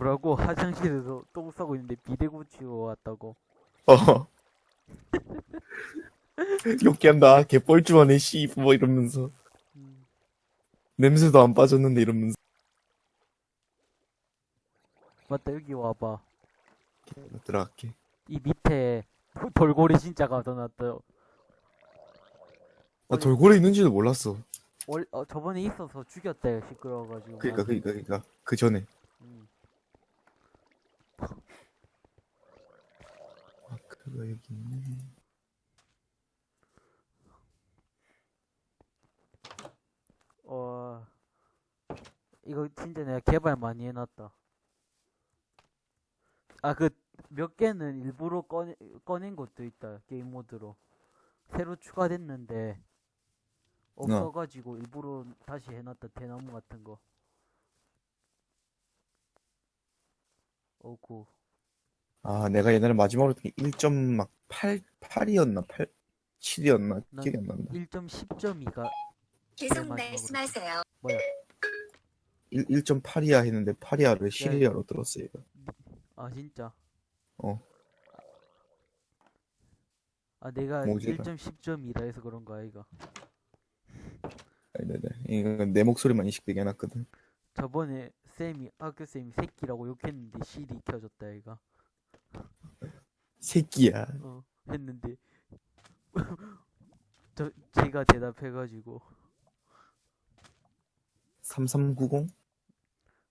뭐라고 화장실에서 똥 싸고 있는데 비대 고치고 왔다고 어. 욕기한다. 개뻘쭘하네, 씨, 뭐 이러면서. 음, 냄새도 안 빠졌는데 이러면서. 맞다 여기 와봐 들어갈게. 이 밑에 도- 돌고래 진짜 가둬놨다 나 돌고래 있는지도 몰랐어. 월, 어, 저번에 있어서 죽였다 시끄러워가지고 그니까, 그니까, 그니까. 그 전에. 음. 그거 여기 있네. 어 이거 진짜 내가 개발 많이 해놨다. 아 그 몇 개는 일부러 꺼내, 꺼낸 것도 있다 게임 모드로. 새로 추가됐는데 없어가지고 일부러 다시 해놨다 대나무 같은 거. 어구 아, 내가 옛날에 마지막으로 했던 게 1.8, 8이었나? 8, 7이었나? 난 기억이 안 난다. 1.10점이가 계속. 말씀하세요. 뭐야 1, 1.8이야 했는데 8이야를 시리아로 들었어, 이거. 아 진짜 어. 아 내가 모질라. 1.10점이라 해서 그런 거야 이거 네네. 이건 내 목소리만 인식되게 해놨거든. 저번에 쌤이 학교 쌤이 새끼라고 욕했는데 실이 켜졌다 얘가 새끼야. 어 했는데 저 제가 대답해가지고 3390?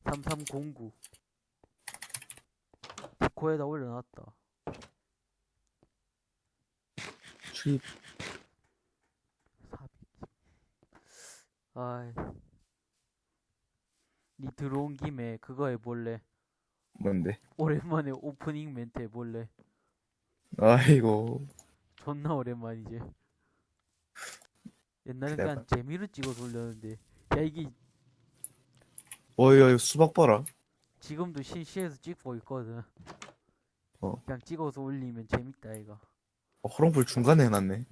3309 디코에다 올려놨다 출입. 400 아이 니 들어온 김에 그거 해볼래 뭔데? 오랜만에 오프닝 멘트 해볼래 아이고. 존나 오랜만이지 옛날엔 그냥 재미로 찍어서 올렸는데 야 이게 어이, 어이, 수박 봐라. 지금도 실시해서 찍고 있거든 어. 그냥 찍어서 올리면 재밌다 이거 어, 허롱불 중간에 해놨네.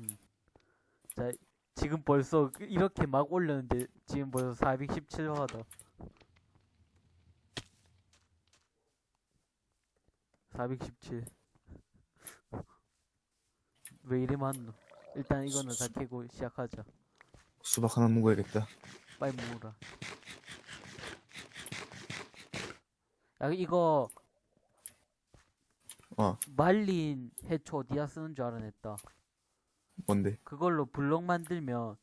지금 벌써 그- 이렇게 막 올렸는데 지금 벌써 417화다 417 왜 이래 많노? 일단 이거는 다 캐고 시작하자. 수박 하나 먹어야겠다. 빨리 먹어라. 야 이거 어, 말린 해초 어디다 쓰는 줄 알아냈다. 뭔데? 그걸로 블럭 만들면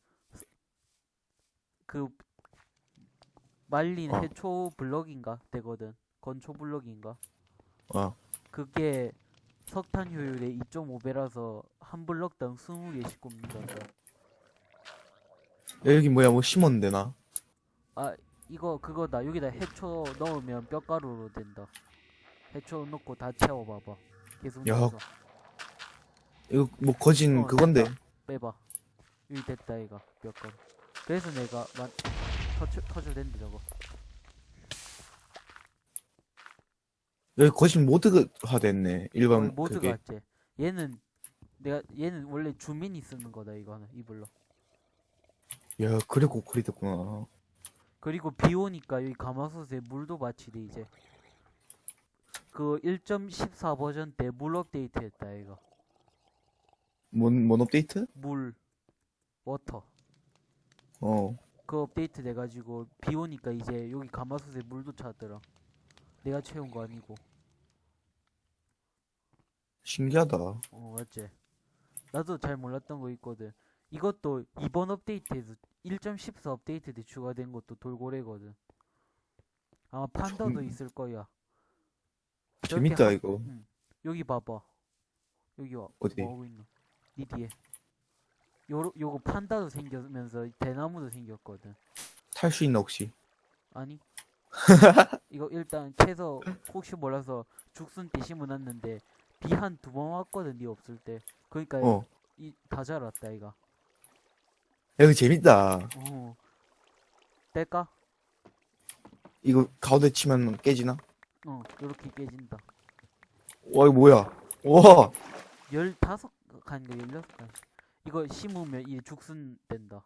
그 말린 어. 해초 블럭인가? 되거든. 건초 블럭인가? 어, 그게 석탄 효율의 2.5배라서 한 블럭당 20개씩 굽는단다. 야, 여기 뭐야, 뭐 심었는데, 나? 아 이거 그거다. 여기다 해초 넣으면 뼈가루로 된다. 해초 넣고 다 채워봐봐. 계속 야, 넣어서. 이거 뭐 거진 어, 그건데. 됐다. 빼봐. 여기 됐다 이거. 뼈가루. 그래서 내가 만 터쳐 터져댄다 저거 여기 거진 모드화 됐네. 일반 모두가 그게. 왔지. 얘는 내가 얘는 원래 주민이 쓰는 거다 이거는 이불로. 야, 그래 고퀄이 됐구나. 그리고 비 오니까 여기 가마솥에 물도 받치대 이제. 그 1.14 버전 때 물 업데이트 했다 이거. 뭔, 뭔 업데이트? 물 water. 어. 그 업데이트 돼가지고 비 오니까 이제 여기 가마솥에 물도 차더라. 내가 채운 거 아니고. 신기하다. 어 맞지. 나도 잘 몰랐던 거 있거든. 이것도 이번 업데이트에서 1.14 업데이트 때 추가된 것도 돌고래거든. 아마 판다도 좀- 있을 거야. 재밌다, 하- 이거. 응. 여기 봐봐. 여기 와. 어디? 뭐 하고 있노? 니 뒤에. 요 요거 판다도 생기면서 대나무도 생겼거든. 탈 수 있나, 혹시? 아니. 이거 일단 캐서 혹시 몰라서 죽순 때 심어놨는데 비 한 두 번 왔거든 니 없을 때. 그러니까 어. 이다 자랐다 이가. 야, 이거 재밌다. 어. 뗄까? 이거 가운데 치면 깨지나? 어, 요렇게 깨진다. 와, 이거 뭐야? 와! 15칸인가 16칸. 이거 심으면 이 죽순 된다.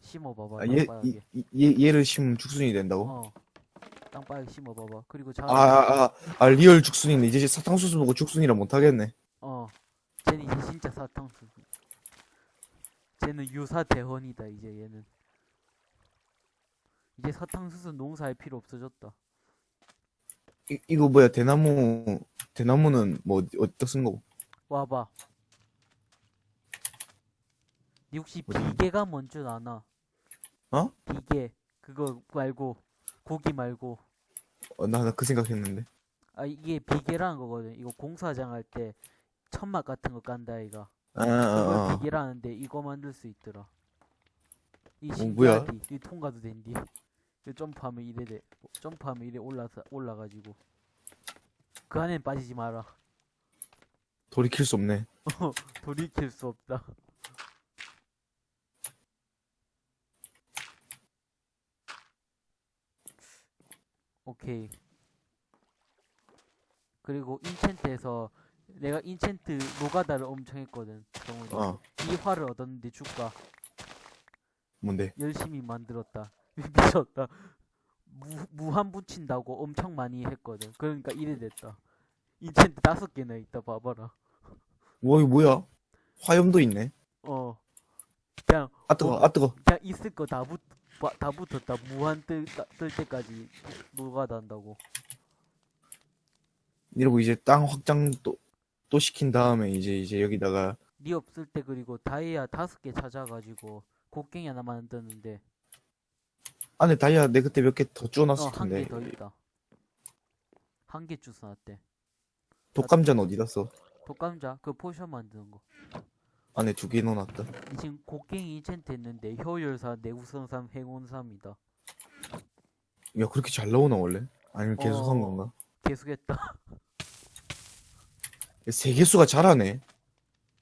심어봐봐. 아, 얘. 이, 이- 얘, 얘를 심으면 죽순이 된다고? 어. 땅바닥에 심어봐봐. 그리고 자, 아, 아, 아, 아, 리얼 죽순이네. 이제 사탕수수 보고 죽순이라 못하겠네. 어, 쟤는 이제 진짜 사탕수수. 쟤는 유사 대원이다 이제 얘는. 이제 사탕수수 농사할 필요 없어졌다. 이, 이거 뭐야, 대나무, 대나무는 뭐, 어디- 어디다 쓴 거고? 와봐. 니 혹시? 비계가 뭔 줄 아나? 어? 비계. 그거 말고 고기 말고. 어, 나, 나 그 생각했는데. 아 이게 비계라는 거거든. 이거 공사장 할 때 천막 같은 거 깐다 이가. 아, 아, 아. 비계라는데 이거 만들 수 있더라. 이 어? 신기하디. 이 통과도 된디. 이 점프하면 이래 돼. 점프하면 이래 올라서 올라가지고. 그 안엔 빠지지 마라. 돌이킬 수 없네. 돌이킬 수 없다. 오케이. 그리고 인챈트에서 내가 인챈트 노가다를 엄청 했거든. 정훈이. 어, 이 활을 얻었는데 줄까? 뭔데? 열심히 만들었다. 미쳤다. 무, 무한 붙인다고 엄청 많이 했거든. 그러니까 이래 됐다. 인챈트 다섯 개나 있다. 봐봐라. 와, 이거 뭐야? 화염도 있네. 어. 그냥 아, 뜨거, 어. 아, 뜨거. 그냥 있을 거 다 붙, 바- 다 붙었다. 무한 뜰, 따- 뜰 때까지 노가다한다고. 이러고 이제 땅 확장 또, 또 시킨 다음에 이제, 이제 여기다가, 니 없을 때 그리고 다이아 다섯 개 찾아가지고 곡괭이 하나 만드는데 안에 다이아 내 그때 몇 개더 어, 주워놨을 한개 텐데. 더 있다. 한 개 주스 놨대. 독감자는 어디다 써? 독감자 그 potion 만드는 거. 안에 두 개 넣어놨다. 지금 곡괭이 enchant 했는데 효율사, 내구성삼, 행운삼이다. 야, 그렇게 잘 나오나, 원래? 아니면 계속 한 어. 건가? 계속했다. 세계수가 잘하네.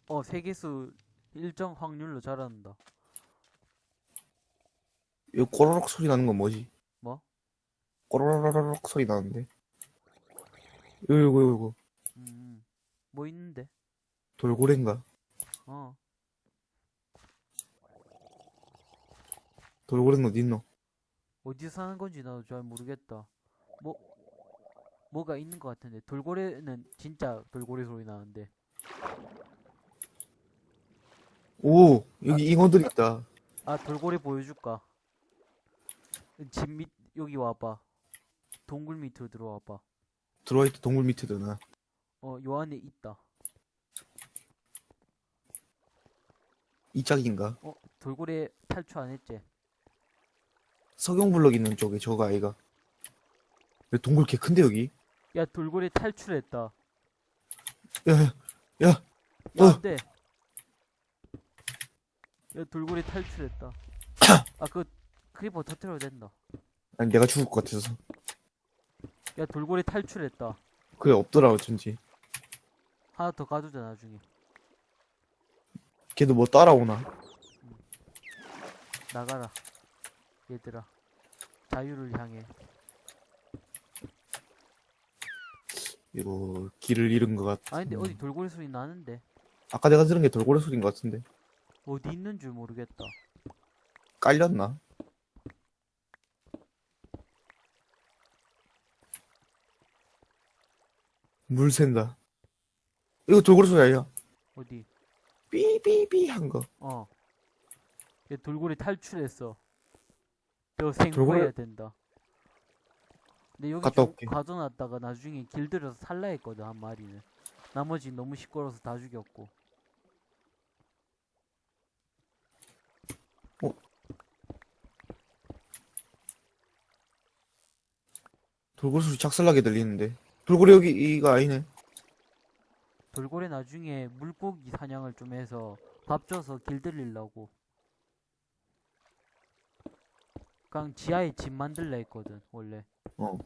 어, 세계수 일정 확률로 자란다. 이거 꼬르륵 소리 나는 건 뭐지? 뭐? 꼬르륵 소리 나는데. 이거, 이거, 이거. 음, 뭐 있는데? 돌고래인가? 어, 돌고래는 어디 있노? 어디서 사는 건지 나도 잘 모르겠다. 뭐, 뭐가 있는 것 같은데. 돌고래는 진짜 돌고래 소리 나는데. 오, 여기 잉어들 있다. 아, 돌고래 보여줄까? 집 밑, 여기 와봐. 동굴 밑으로 들어와봐. 들어와 있다, 동굴 밑에 드나. 어, 요 안에 있다. 이 짝인가? 어, 돌고래 탈출 안 했지? 석영블럭 있는 쪽에 저거 아이가. 야, 동굴 개 큰데, 여기? 야, 돌고래 탈출했다. 야, 야, 야, 야, 어. 안 돼. 야, 돌고래 탈출했다. 아, 그, creeper 터트려도 된다. 아니, 내가 죽을 것 같아서. 야, 돌고래 탈출했다. 그게 없더라, 어쩐지. 하나 더 가두자, 나중에. 걔도 뭐 따라오나? 나가라. 얘들아. 자유를 향해. 이거, 길을 잃은 것 같아. 아, 근데 어디 돌고래 소리 나는데? 아까 내가 들은 게 돌고래 소리인 것 같은데. 어디 있는 줄 모르겠다. 깔렸나? 물 샌다. 이거 돌고래 소리 아니야? 어디? 삐삐삐 한 거. 어. 얘 돌고래 탈출했어. 저 돌고래- 생구해야 된다. 근데 여기 갔다 좀 올게. 가둬놨다가 나중에 길들여서 살라 했거든, 한 마리는. 나머지 너무 시끄러워서 다 죽였고. 돌고래 소리 작살나게 들리는데. 돌고래 여기, 이가 아니네. 돌고래 나중에 물고기 사냥을 좀 해서 밥 줘서 길들이려고. 그냥 지하에 집 만들라 했거든, 원래. 어.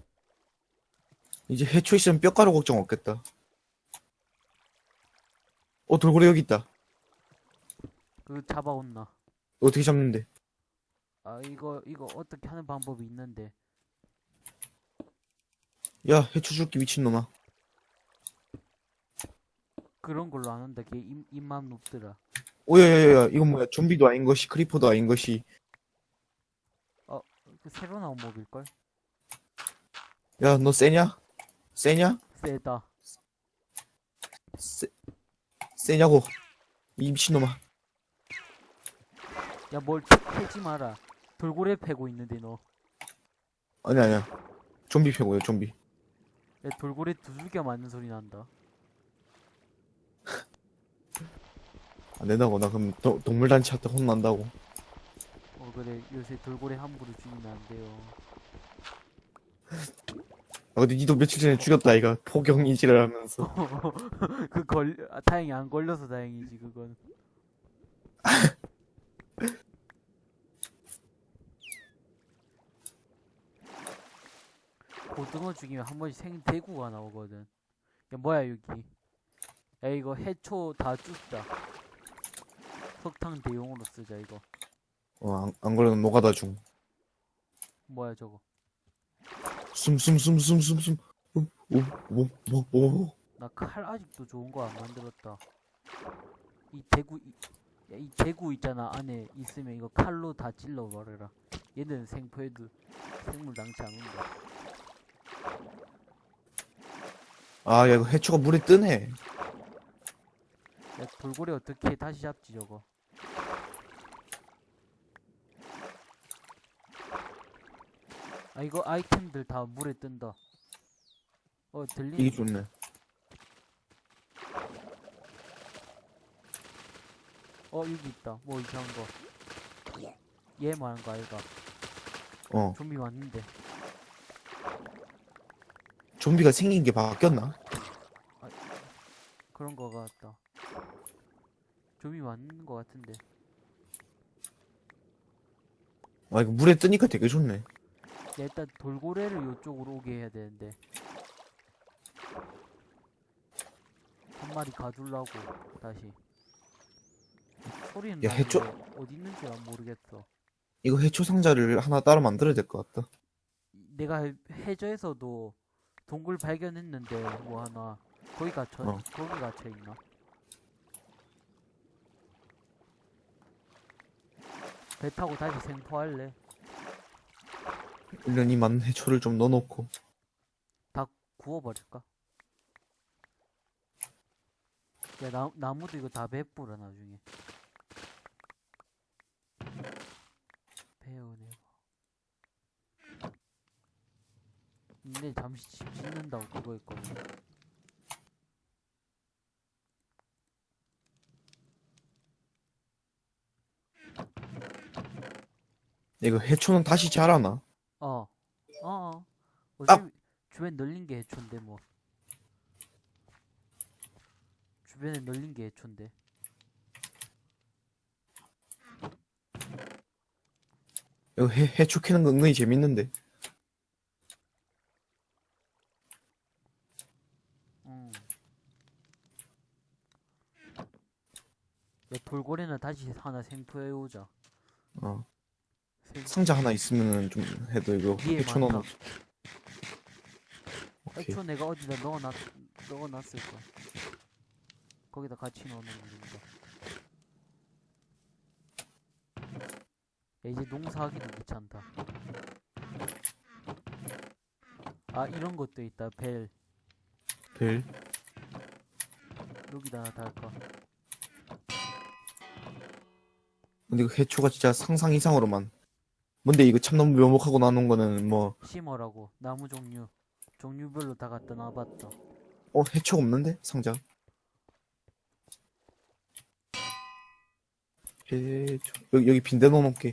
이제 해초 있으면 뼈가루 걱정 없겠다. 어, 돌고래 여기 있다. 그 잡아온나. 어떻게 잡는데? 아, 이거, 이거 어떻게 하는 방법이 있는데. 야, 해초 줄게, 미친놈아. 그런 걸로 안 한다. 걔 입, 입만 높더라. 오야야야, 이건 뭐야? 좀비도 아닌 것이, 크리퍼도 아닌 것이. 그 새로 나온 몹일걸? 야, 너 세냐? 세냐? 세다. 세, 세냐고. 이 미친놈아. 야, 뭘 패지 마라. 돌고래 패고 있는데, 너. 아니, 아니야. 좀비 패고요, 좀비. 야, 돌고래 두들겨 맞는 소리 난다. 안 된다고. 나 그럼 도, 동물단체한테 혼난다고. 어, 그래. 요새 돌고래 함부로 죽이면 안 돼요. 아, 근데 니도 며칠 전에 죽였다, 아이가. 포경 이지를 하면서. 그 걸, 아, 다행히 안 걸려서 다행이지, 그건. 고등어 죽이면 한 번씩 생 대구가 나오거든. 야, 뭐야, 여기. 야, 이거 해초 다 줍자. 석탄 대용으로 쓰자, 이거. 어, 안, 안 걸리면 노가다 중. 뭐야, 저거. 숨, 숨, 숨, 숨, 숨, 숨. 오, 오, 오, 오, 오. 나 칼 아직도 좋은 거 안 만들었다. 이 대구, 이, 야, 이 대구 있잖아. 안에 있으면 이거 칼로 다 찔러 버려라. 얘는 생포해도 생물 낭치 안 온다. 아, 야, 이거 해초가 물에 뜨네. 야, 돌고래 어떻게 다시 잡지, 저거. 아, 이거 아이템들 다 물에 뜬다. 어, 들리네. 이게 좋네. 어, 여기 있다. 뭐 이상한 거. 얘 말한 거 아이가. 어. 좀비 왔는데. 좀비가 생긴 게 바뀌었나? 그런 거 같다. 좀비 맞는 거 같은데. 아, 이거 물에 뜨니까 되게 좋네. 야, 일단 돌고래를 요쪽으로 오게 해야 되는데. 한 마리 가둘라고, 다시. 소리는 야, 해초- 어디 있는지 난 모르겠어. 이거 해초 상자를 하나 따로 만들어야 될 것 같다. 내가 해- 해저에서도 동굴 발견했는데, 뭐 하나. 거기 갇혀, 어. 거기 갇혀 있나? 배 타고 다시 생포할래? 1년이 많은 해초를 좀 넣어놓고. 구워버릴까? 야, 나, 나무도 이거 다 베뿌려, 나중에. 배우네. 근데 잠시 집 짓는다고 그거 있거든. 이거 해초는 다시 자라나? 어, 어, 어. 아! 어차피 주변 널린 게 해초인데, 뭐. 주변에 널린 게 해초인데. 이거 해, 해초 캐는 거 은근히 재밌는데. 응. 야, 돌고래는 다시 하나 생포해오자. 어. 생- 상자 하나 있으면은 좀 해도 이거 위에 해초 많다. 넣어놓 오케이. 해초 내가 어디다 넣어놨, 넣어놨을 거야. 거기다 같이 넣어놓으면 된다. 야, 이제 농사하기도 귀찮다. 아, 이런 것도 있다. 벨. 벨. 여기다 달까. 근데 이거 해초가 진짜 상상 이상으로만. 뭔데 이거 참 너무 묘목하고 나눈 거는 뭐, 심어라고. 나무 종류. 종류별로 다 갖다 놔봤다. 어, 해초가 없는데? 상자. 해초. 여기, 여기 빈대 넣어놓게.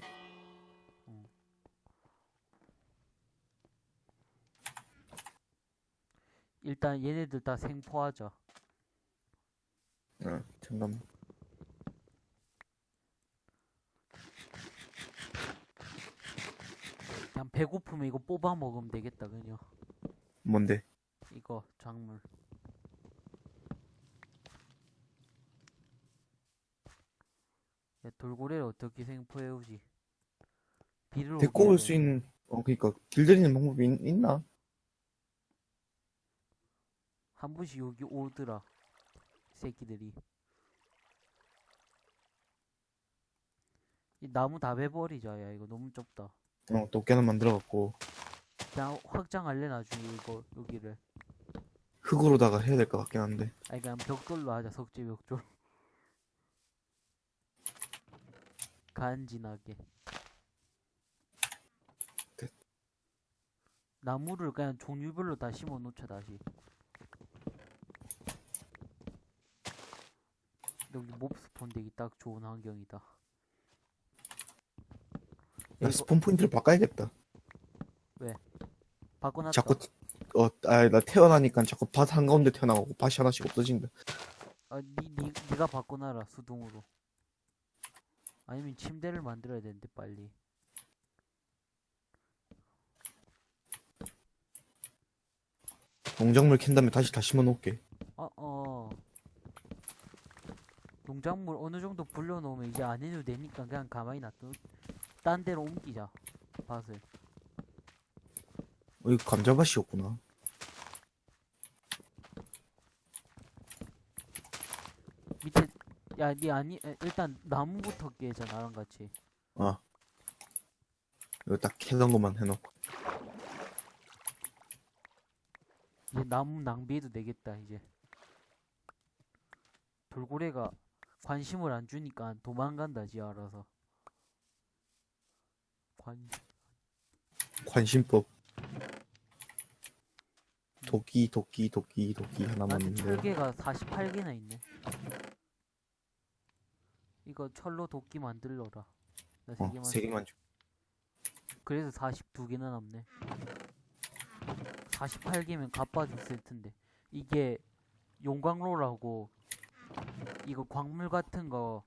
일단 얘네들 다 생포하자. 어, 잠깐만. 그냥 배고프면 이거 뽑아 먹으면 되겠다, 그냥. 뭔데? 이거, 작물. 야, 돌고래를 어떻게 생포해오지? 비를 데리고 올 수. 있는, 어, 그니까, 길들이는 방법이 있, 있나? 한 번씩 여기 오더라. 새끼들이. 이 나무 다 베버리자, 야, 이거 너무 좁다. 어, 도깨는 만들어갖고. 그냥 확장할래 나중에 이거 여기를 흙으로다가 해야 될 것 같긴 한데. 아니 그냥 벽돌로 하자 석재 벽돌 간지나게 됐. 나무를 그냥 종류별로 다 심어 놓자 다시 여기 몹 스폰 되기 딱 좋은 환경이다 야, 이거- 스폰 포인트를 바꿔야겠다. 바꿔놨다 자꾸, 어, 아, 나 태어나니까 자꾸 밭 한가운데 태어나고 밭이 하나씩 없어진다. 아, 니, 니, 니가 바꿔놔라, 수동으로. 아니면 침대를 만들어야 되는데, 빨리. 농작물 캔 다음에 다시 다 심어 놓을게. 어, 어. 농작물 어느 정도 불려놓으면 이제 안 해도 되니까 그냥 가만히 놔둬. 딴 데로 옮기자, 밭을. 어, 이거 감자밭이었구나. 밑에, 야, 니 아니, 에, 일단 나무부터 깨자, 나랑 같이. 어. 이거 딱 캐던 것만 해놓고. 이제 나무 낭비해도 되겠다, 이제. 돌고래가 관심을 안 주니까 도망간다, 지 알아서. 관, 관심법. 도끼, 도끼, 도끼, 도끼 하나만 나한테 있는데. 철개가 48개나 있네. 이거 철로 도끼 만들러라. 나세 어, 개만. 세 개만 줘. 그래서 42개나 남네. 48개면 갚아도 있을 텐데. 이게 용광로라고 이거 광물 같은 거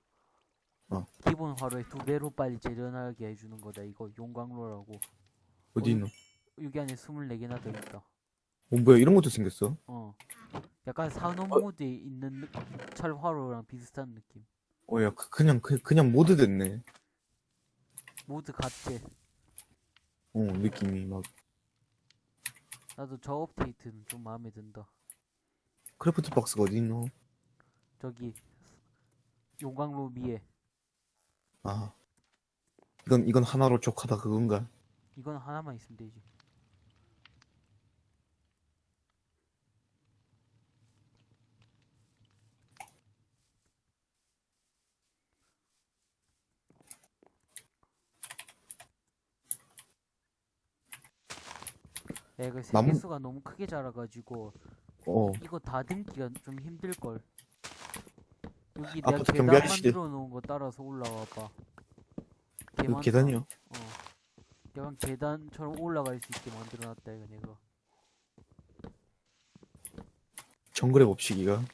어. 기본 화로에 두 배로 빨리 재련하게 해주는 거다. 이거 용광로라고. 어디 있노? 여기 안에 24개나 더 있다. 어, 뭐야, 이런 것도 생겼어? 어. 약간 산호 모드에 있는 느- 철 화로랑 비슷한 느낌. 어, 야, 그, 그냥, 그, 그냥 모드 됐네. 모드 같지? 어, 느낌이 막. 나도 저 업데이트는 좀 마음에 든다. craft box가 어디 있노? 저기 용광로 위에 아. 이건, 이건 하나로 족하다 그건가? 이건 하나만 있으면 되지. 야, 이거 나무- 세개수가 너무 크게 자라가지고 어. 이거 다듬기가 좀 힘들걸. 여기 아파트 내가 계단 경비 아저씨들. 만들어 놓은 거 따라서 올라와 봐. 개 많다. 계단이요? 어. 약간 계단처럼 올라갈 수 있게 만들어 놨다 이거 내가. 정글의 법칙이가. 어.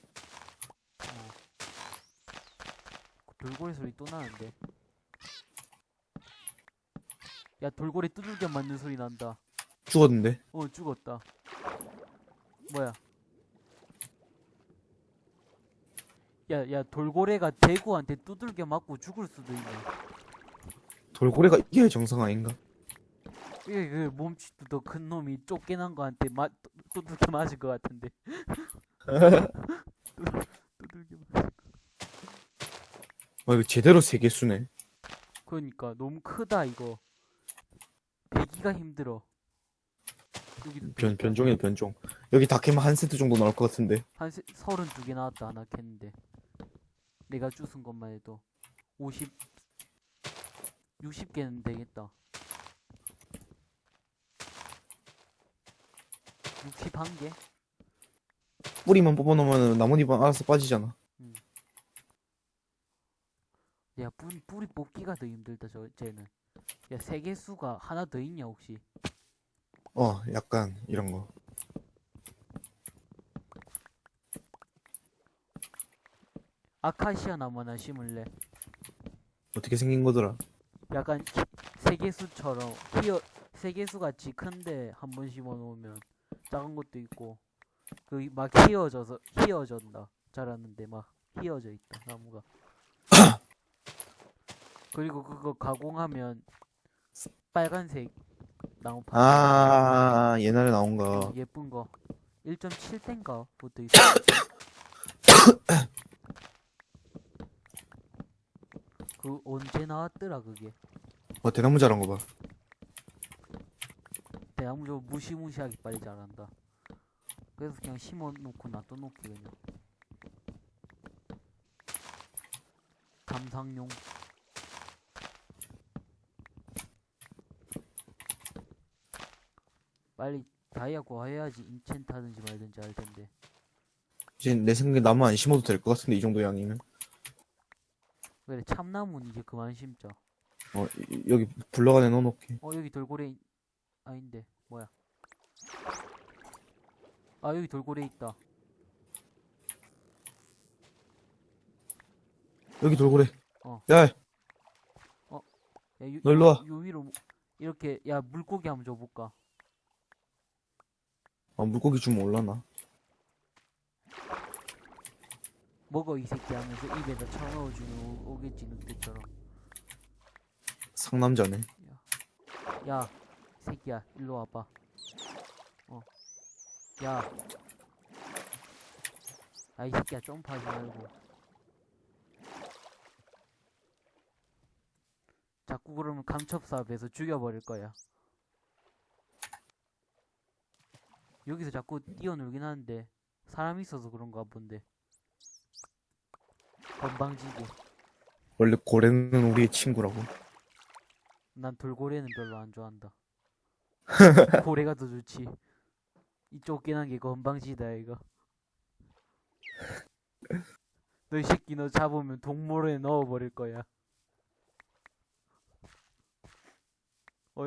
돌고래 소리 또 나는데. 야 돌고래 두들겨 맞는 소리 난다. 죽었는데? 어 죽었다. 뭐야? 야, 야, 돌고래가 대구한테 두들겨 맞고 죽을 수도 있네. 돌고래가 이게 정상 아닌가? 이게 그 몸집도 더 큰 놈이 쫓겨난 거한테 맞, 두- 두들겨 맞을 것 같은데. 두들겨 맞. 와, 이거 제대로 세계수네. 그러니까 너무 크다 이거. 배기가 힘들어. 여기도 변, 변종이네, 변종. 여기 다 캐면 한 세트 정도 나올 것 같은데. 한 세, 서른 두 개 나왔다 하나 캤는데 내가 주운 것만 해도 50 60개는 되겠다 61개? 뿌리만 뽑아놓으면 나뭇잎은 알아서 빠지잖아. 야 뿌리, 뿌리 뽑기가 더 힘들다 저 쟤는 야 세개수가 하나 더 있냐 혹시 어, 약간, 이런 거. 아카시아 나무 하나 심을래. 어떻게 생긴 거더라? 약간 키- 세개수처럼 키어 세개수 같이 큰데 한 번 심어 놓으면 작은 것도 있고 그 막 휘어져서 휘어진다. 자랐는데 막 휘어져 있다 나무가. 그리고 그거 가공하면 빨간색 나무판 아, 옛날에 나온 거. 예쁜 거. 1.7대인가 부터 있어 그 언제 나왔더라 그게 어, 대나무 자란 거 봐. 대나무 저 무시무시하게 빨리 자란다. 그래서 그냥 심어놓고 놔둬놓기 그냥. 감상용. 빨리 다이아 구해야지 인챈트 하든지 말든지 할 텐데. 이제 내 생각에 나무 안 심어도 될 것 같은데 이 정도 양이면 그래 참나무는 이제 그만 심자. 어 이- 여기 블럭 안에 넣어놓게 어 여기 돌고래 있- 아닌데 뭐야? 아 여기 돌고래 있다. 여기 돌고래 어. 야 야, 요, 너 일로 와. 요 위로 뭐- 이렇게 야 물고기 한번 줘볼까? 아, 물고기 주면 올라나 먹어 이 새끼 하면서 입에다 쳐넣어주면 오- 오겠지 늑대처럼. 상남자네 야 새끼야 일로 와봐. 어. 야. 아이 새끼야 점프하지 말고. 자꾸 그러면 감첩사업에서 죽여버릴 거야. 여기서 자꾸 뛰어놀긴 하는데 사람이 있어서 그런가 본데. 건방지게. 원래 고래는 우리의 친구라고 난 돌고래는 별로 안 좋아한다. 고래가 더 좋지. 이 쫓겨난 게 건방지다 이거. 너 이 새끼 너 잡으면 동물원에 넣어버릴 거야. 어,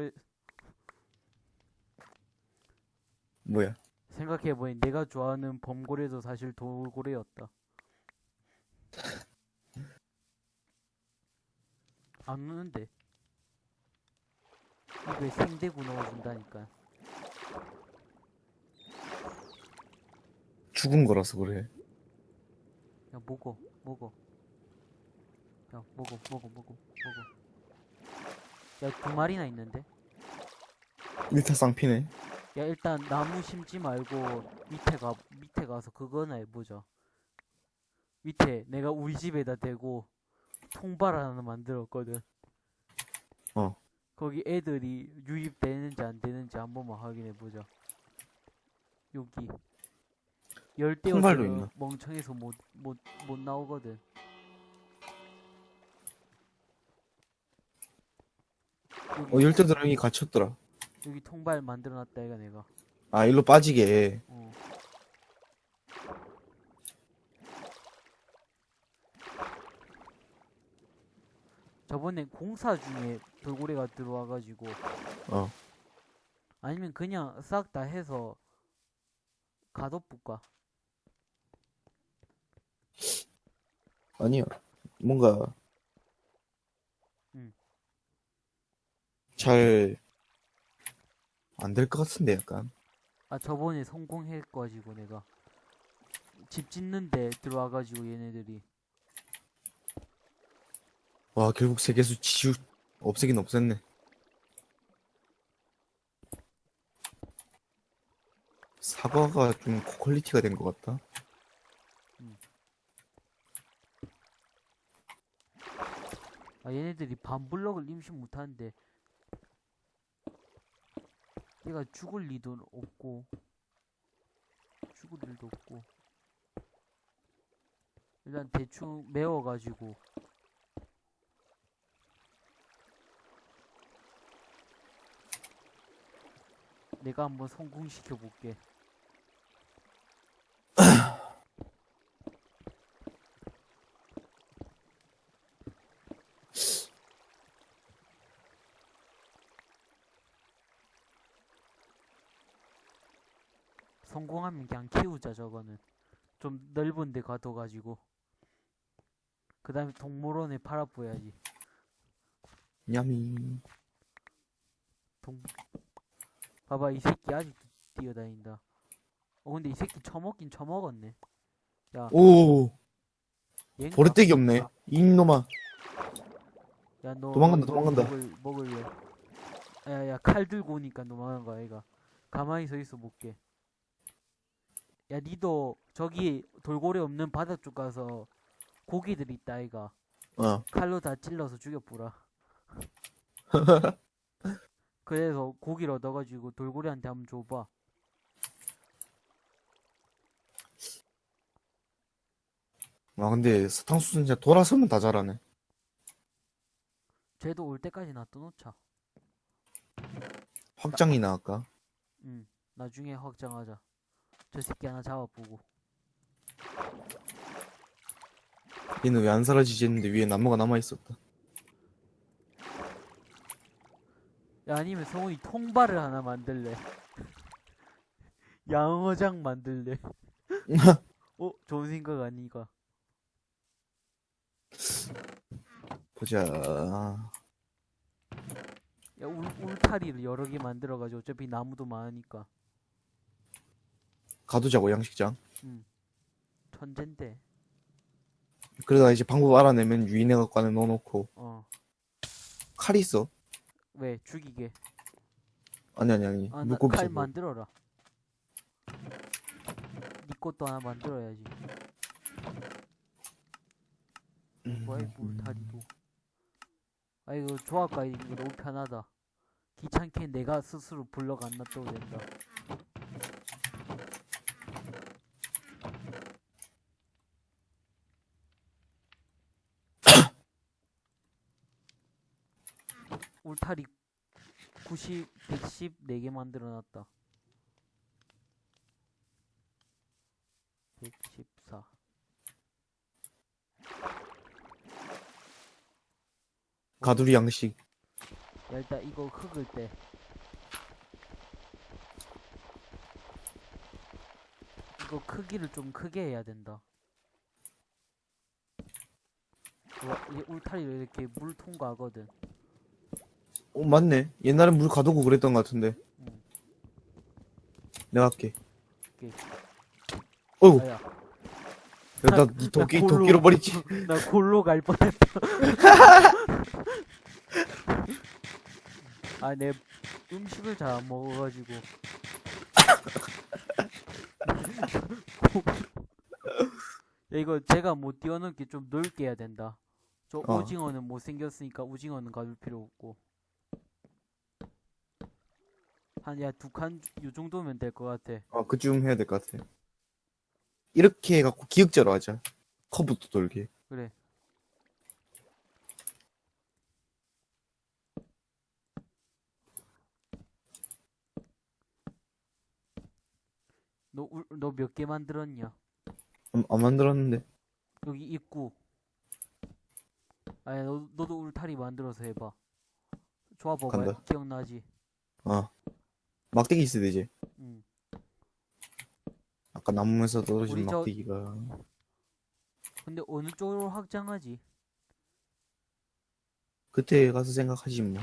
뭐야 생각해보니 내가 좋아하는 범고래도 사실 돌고래였다. 안 우는데. 입에 생대구 넣어준다니까. 죽은 거라서 그래. 야 먹어 먹어. 야 먹어 먹어 먹어 먹어. 야 두 마리나 있는데? 일타 쌍피네. 야 일단 나무 심지 말고 밑에 가 밑에 가서 그거나 해보자 밑에 내가 우리 집에다 대고 통발 하나 만들었거든. 어. 거기 애들이 유입되는지 안 되는지 한 번만 확인해 보자. 여기. 열대어 통발도 있나? 멍청해서 못 못 못 나오거든. 여기, 어 열대 드랑이 갇혔더라. 여기 통발 만들어놨다 이가 내가. 아 일로 빠지게. 어. 저번에 공사 중에 돌고래가 들어와가지고 어 아니면 그냥 싹 다 해서 가둬볼까? 아니야 뭔가 응. 잘안 될 것 같은데 약간 아 저번에 성공해가지고 내가 집 짓는데 들어와가지고 얘네들이 와 결국 세계수 지우 없애긴 없앴네. 사과가 좀 고퀄리티가 된 것 같다. 아 얘네들이 반블럭을 임신 못하는데 얘가 죽을 리도 없고 죽을 일도 없고 일단 대충 메워가지고 내가 한번 성공시켜 볼게. 성공하면 그냥 키우자 저거는. 좀 넓은 데 가둬가지고. 그 다음에 동물원에 팔아보야지. 냠이. 동 봐봐 이 새끼 아직도 뛰어다닌다. 어 근데 이 새끼 처먹긴 처먹었네. 오 얘인가? 버릇대기 없네. 이놈아. 야너 도망간다, 도망간다. 먹을, 먹을래? 야야 칼 들고 오니까 도망간 거야 얘가. 가만히 서 있어 볼게. 야 니도 저기 돌고래 없는 바다 쪽 가서 고기들 있다 아이가. 어. 칼로 다 찔러서 죽여보라 그래서 고기를 얻어가지고 돌고래한테 한번 줘봐. 아 근데 사탕수수 진짜 돌아서면 다 자라네. 쟤도 올 때까지 놔둬놓자. 확장이나 할까? 응. 나중에 확장하자. 저 새끼 하나 잡아보고. 얘는 왜 안 사라지지 했는데 위에 나무가 남아 있었다. 야, 아니면 성훈이 통발을 하나 만들래. 양어장 만들래. 어? 좋은 생각 아니가. 보자. 야, 울, 울타리를 여러 개 만들어가지고 어차피 나무도 많으니까. 가두자고 양식장. 천잰데. 그러다 이제 방법 알아내면 유인해 갖고 안에 넣어놓고 어. 칼이 있어. 왜? 죽이게. 아니 아니 아니. 아, 나 물고기 칼. 만들어라. 니 것도 하나 만들어야지. 뭐야, 이 울타리도. 아, 이거 조합가 이거 너무 편하다. 귀찮게 내가 스스로 블럭 안 놔둬도 된다. 울타리 90, 110, 4개 만들어 놨다. 114. 가두리 양식. 야, 일단 이거 흙을 때. 이거 크기를 좀 크게 해야 된다. 와, 이게 울타리를 이렇게 물 통과하거든. 어 맞네. 옛날엔 물 가두고 그랬던 것 같은데. 응. 내가 할게. 오케이. 어이구. 아야, 야, 나, 니 도끼, 도끼로 버리지. 나 골로 갈 뻔했다. 아, 내 음식을 잘 안 먹어가지고. 야, 이거 제가 못 뛰어넘게 좀 넓게 해야 된다. 저 어. 오징어는 못생겼으니까 오징어는 가둘 필요 없고. 한, 야, 두 칸, 요 정도면 될 것 같아. 어, 그쯤 해야 될 것 같아. 이렇게 해갖고 기역자로 하자. 커브도 돌게. 그래. 너, 너 몇 개 만들었냐? 안, 안 만들었는데. 여기 입구. 아니, 너, 너도 울타리 만들어서 해봐. 좋아 봐봐. 기억나지? 어. 막대기 있어야 되지. 응. 아까 나무에서 떨어진 우리 저- 막대기가. 근데 어느 쪽으로 확장하지? 그때 가서 생각하지 뭐.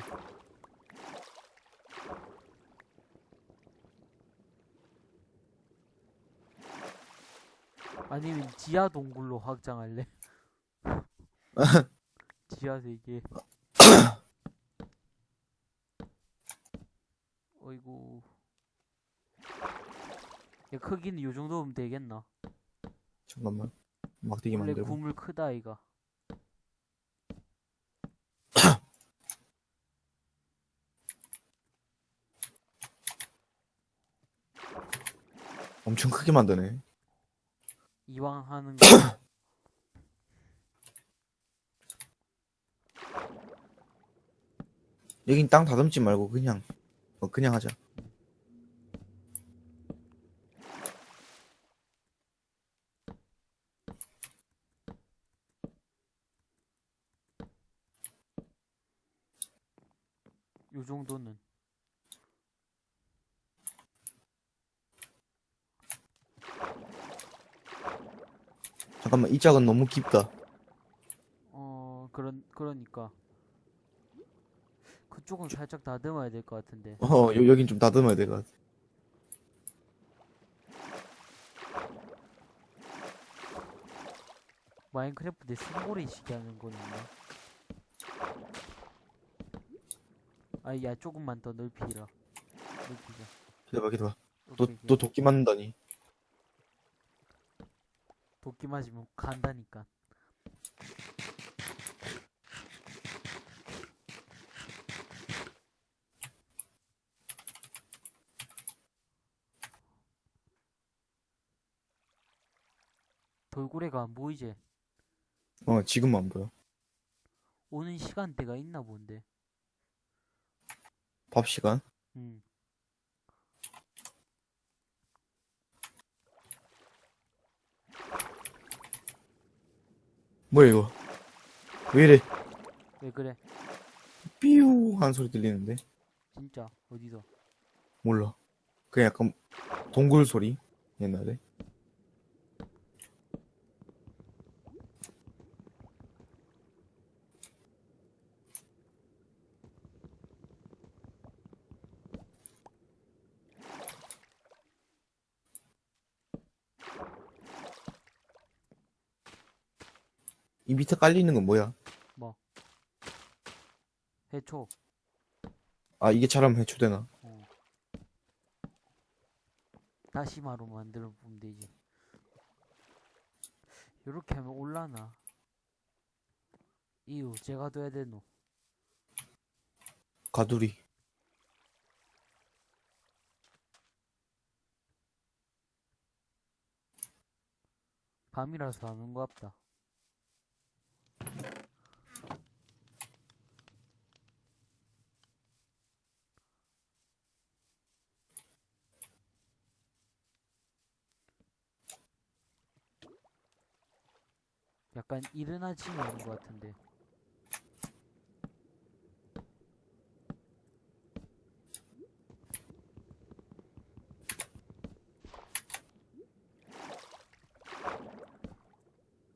아니면 지하 동굴로 확장할래? 지하 세계. 어이구. 야, 크기는 요 정도면 되겠나? 잠깐만. 막대기 원래 만들고. 구물 크다 이가. 엄청 크게 만드네. 이왕 하는 거. 여긴 땅 다듬지 말고 그냥. 어, 그냥 하자. 요 정도는. 잠깐만, 이 짝은 너무 깊다. 어, 그런, 그러니까. 그쪽은 살짝 다듬어야 될 것 같은데. 어, 여, 여긴 좀 다듬어야 될 것 같아. 마인크래프트에 승고리 시게 하는 건 있나? 아이, 야, 조금만 더 넓히라. 넓히자. 기다봐, 기다봐. 너, 오케이, 너. 도끼 맞는다니. 도끼 맞으면 간다니까. 돌고래가 안 보이지? 어, 지금 안 보여. 오는 시간대가 있나 본데. 밥 시간? 음. 뭐야, 이거? 왜 이래? 왜 그래? 삐우 하는 소리 들리는데? 진짜 어디서? 몰라. 그냥 약간 동굴 소리? 옛날에. 이 밑에 깔리는 건 뭐야? 해초. 아, 이게 잘하면 해초되나? 어. 다시마로 만들어 보면 되지. 요렇게 하면 올라나. 이유, 제가 둬야 되노. 가두리. 밤이라서 안온것 같다. 약간 이른 아침에 오는 것 같은데.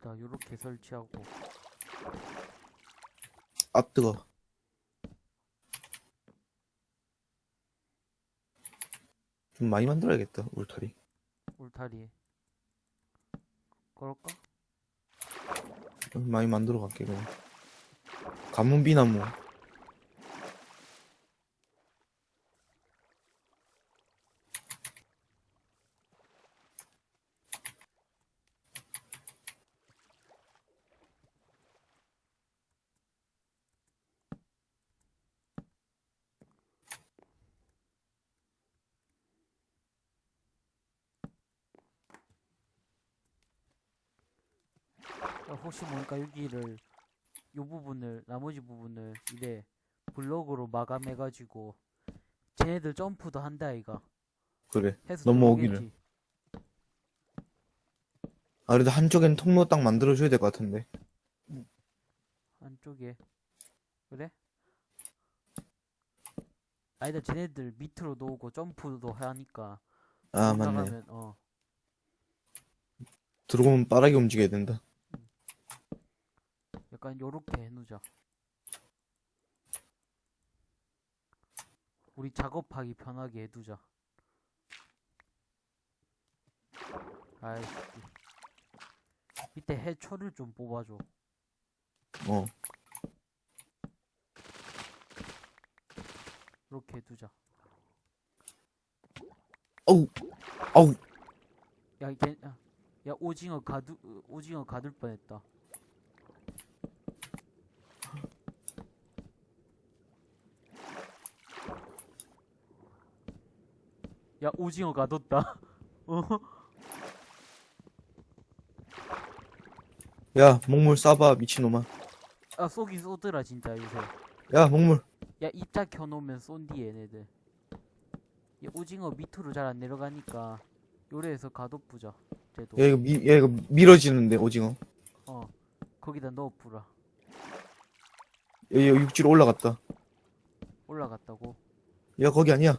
자, 요렇게 설치하고. 아, 뜨거. 좀 많이 만들어야겠다, 울타리. 울타리에. 그럴까? 좀 많이 만들어 갈게, 그냥. 가문비나무. 야, 혹시 모르니까 여기를 요 부분을 나머지 부분을 이래 블록으로 마감해가지고 쟤네들 점프도 한다 이가 그래. 넘어오기를. 아, 그래도 한쪽엔 통로 딱 만들어줘야 될 것 같은데. 한쪽에 그래? 아니다 쟤네들 밑으로 놓고 점프도 하니까 아, 맞네. 어 들어오면 빠르게 움직여야 된다. 약간 요렇게 해놓자 우리 작업하기 편하게 해두자 아이씨. 밑에 해초를 좀 뽑아줘. 어. 이렇게 해두자 어우, 어우, 야, 걔, 야, 야, 오징어 가두, 어, 오징어 가둘 뻔했다. 야, 오징어 가뒀다. 어? 야, 목물 쏴봐, 미친놈아. 아, 쏘긴 쏘더라, 진짜, 요새. 야, 목물. 야, 입자 켜놓으면 쏜디, 얘네들. 야, 오징어 밑으로 잘 안 내려가니까, 요래에서 가둬부자, 쟤도. 야, 이거 미, 야, 이거 밀어지는데, 오징어. 어, 거기다 넣어부라. 야, 이거 육지로 올라갔다. 올라갔다고. 야, 거기 아니야.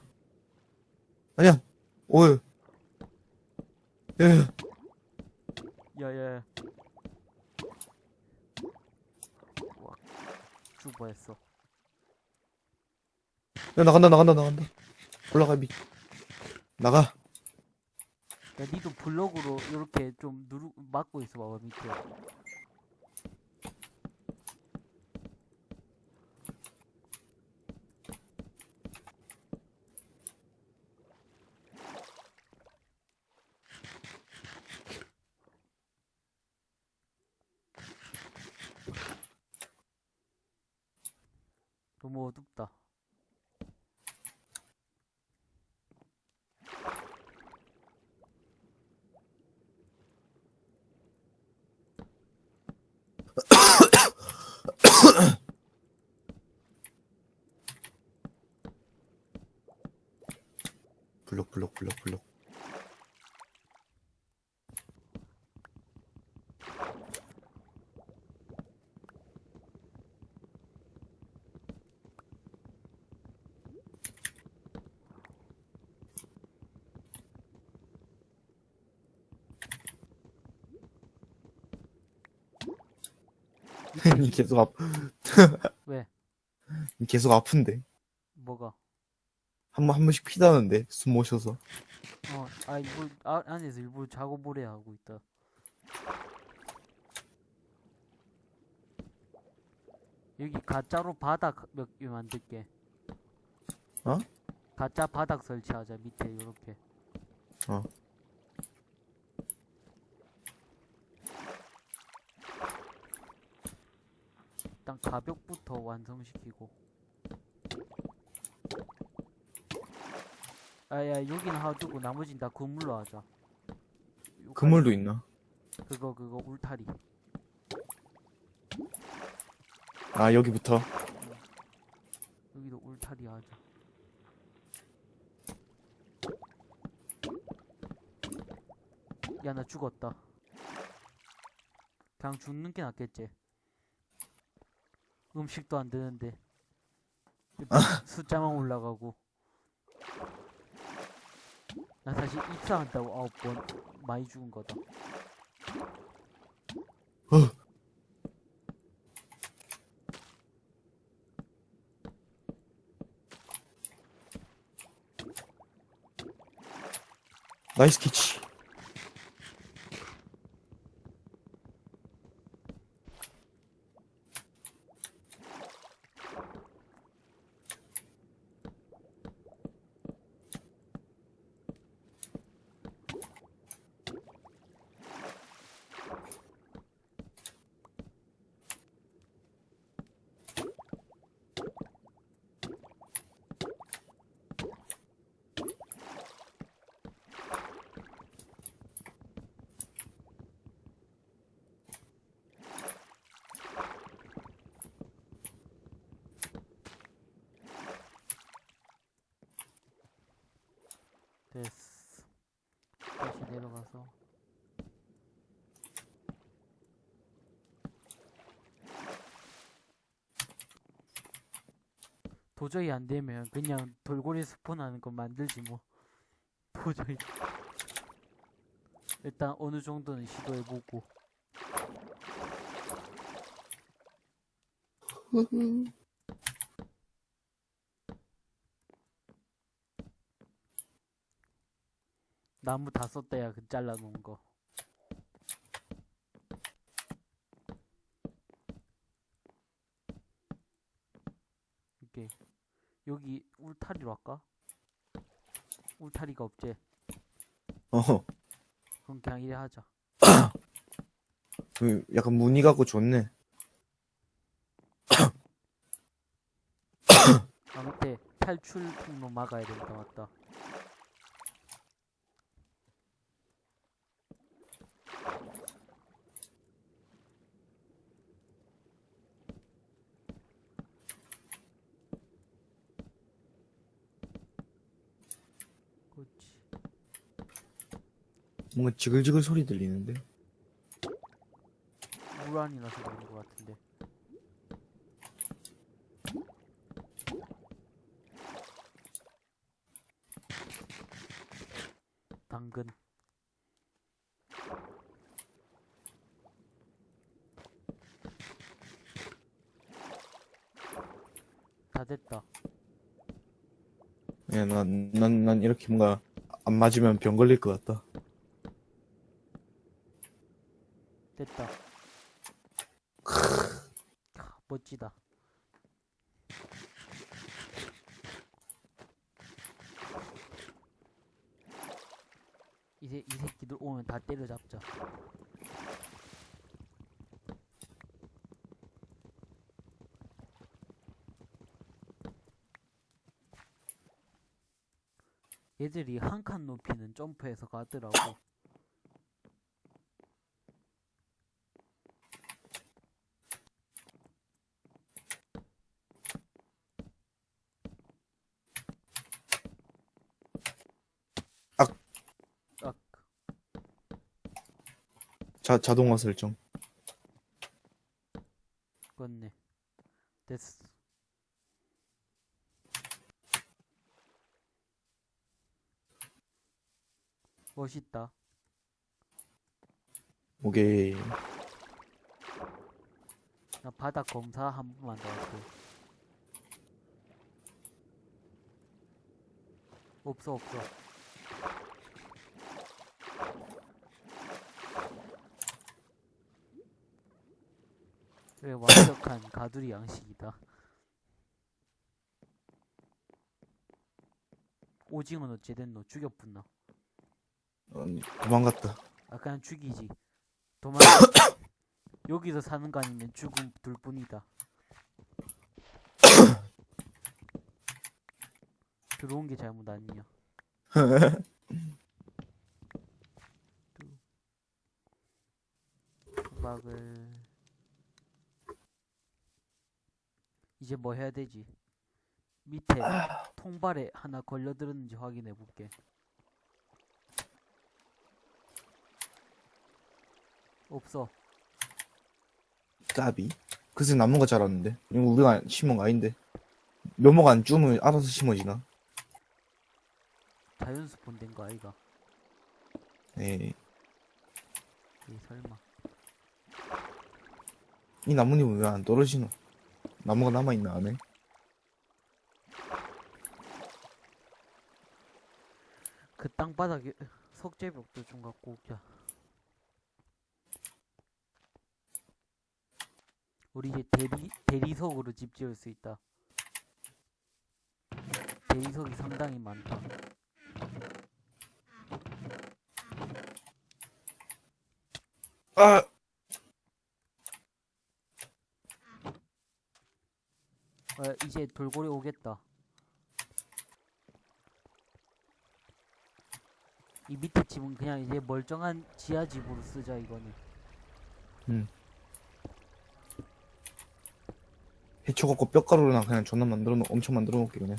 아니야. 오유. 야, 야, 야, 야, 야. 와, 죽어 했어. 야, 나간다, 나간다, 나간다. 올라가, 미. 나가. 야, 니도 블럭으로 이렇게 좀 누르, 막고 있어 봐봐, 밑에. 너무 어둡다. 블록 블록 블록 블록. 니 계속 아 왜? 니 계속 아픈데 뭐가? 한 번 한 번씩 피다는데 숨못 쉬어서 어, 아, 일부, 아, 안에서 일부러 작업을 해 하고 있다. 여기 가짜로 바닥 몇 개 만들게. 어? 가짜 바닥 설치하자, 밑에, 요렇게. 어. 가벽부터 완성시키고. 아, 야, 여기는 하두고 나머진 다 그물로 하자. 요 그물도 있나? 그거 그거 울타리 아 여기부터 여기도 울타리 하자 야 나 죽었다 그냥 죽는 게 낫겠지 음식도 안 되는데. 숫자만 올라가고. 나 사실 입사한다고 아홉 번 많이 죽은 거다. 나이스 캐치 됐어. 다시 내려가서. 도저히 안 되면 그냥 돌고래 스폰하는 거 만들지 뭐. 도저히. 일단 어느 정도는 시도해보고. 나무 다 썼다 야 그 잘라놓은 거. 이게 여기 울타리로 할까? 울타리가 없지. 어허 그럼 그냥 이래 하자. 그 약간 무늬 같고 좋네 아 밑에 탈출 통로 막아야 된다 맞다. 그렇지. 뭔가 지글지글 소리 들리는데 물 안이 나서 그런 것 같은데. 당근. 다 됐다. 야, 난, 난, 난 이렇게 뭔가 안 맞으면 병 걸릴 것 같다. 확실히 한 칸 높이는 점프에서 가더라고. 자동화 설정. 바닥 검사 한 번만 더 할게. 없어, 없어. 그래, 완벽한 가두리 양식이다. 오징어는 어찌 됐노? 죽였뿐나. 어, 도망갔다. 아, 그냥 죽이지. 도망, 여기서 사는 거 아니면 죽음 둘 뿐이다. 들어온 게 잘못 아니냐. 수박을 이제 뭐 해야 되지? 밑에 통발에 하나 걸려들었는지 확인해 볼게. 없어. 까비. 그새 남는 거 자랐는데. 이거 우리가 심은 거 아닌데. 묘목 안 주면 알아서 심어지나? 자연 스폰 된 거 아이가? 에이. 에이 설마. 이 나뭇잎은 왜 안 떨어지노? 나무가 남아있나, 안에? 그 땅바닥에 석재벽도 좀 갖고 오자. 우리 이제 대리 대리석으로 집 지을 수 있다. 대리석이 상당히 많다. 아! 어, 이제 돌고래 오겠다. 이 밑에 집은 그냥 이제 멀쩡한 지하 집으로 쓰자 이거는. 해초 갖고 뼈가루나 그냥 존나 만들어 놓, 엄청 만들어 놓을게, 그냥.